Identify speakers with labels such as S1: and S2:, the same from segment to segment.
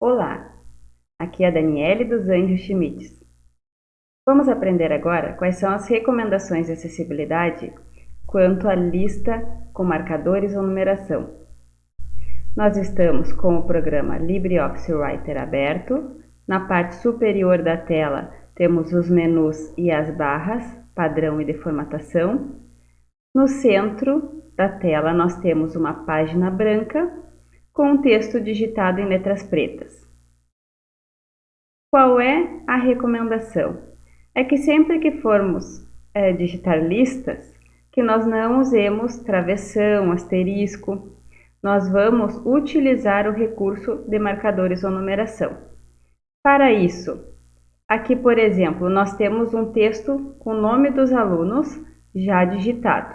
S1: Olá, aqui é a Daniele dos Anjos Schmitz. Vamos aprender agora quais são as recomendações de acessibilidade quanto à lista com marcadores ou numeração. Nós estamos com o programa LibreOffice Writer aberto. Na parte superior da tela temos os menus e as barras, padrão e deformatação. No centro da tela nós temos uma página branca com o texto digitado em letras pretas. Qual é a recomendação? É que sempre que formos é, digitar listas, que nós não usemos travessão, asterisco, nós vamos utilizar o recurso de marcadores ou numeração. Para isso, aqui por exemplo, nós temos um texto com o nome dos alunos já digitado.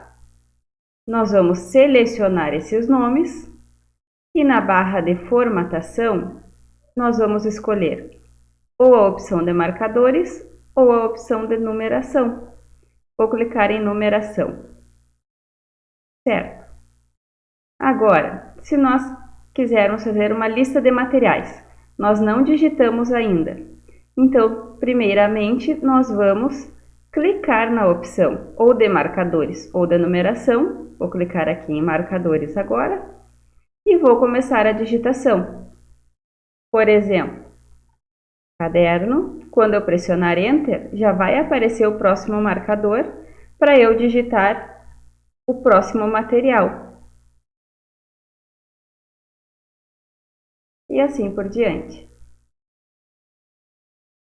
S1: Nós vamos selecionar esses nomes e na barra de formatação, nós vamos escolher ou a opção de marcadores ou a opção de numeração. Vou clicar em numeração. Certo. Agora, se nós quisermos fazer uma lista de materiais, nós não digitamos ainda. Então, primeiramente, nós vamos clicar na opção ou de marcadores ou de numeração. Vou clicar aqui em marcadores agora e vou começar a digitação. Por exemplo, caderno, quando eu pressionar Enter, já vai aparecer o próximo marcador para eu digitar o próximo material. E assim por diante.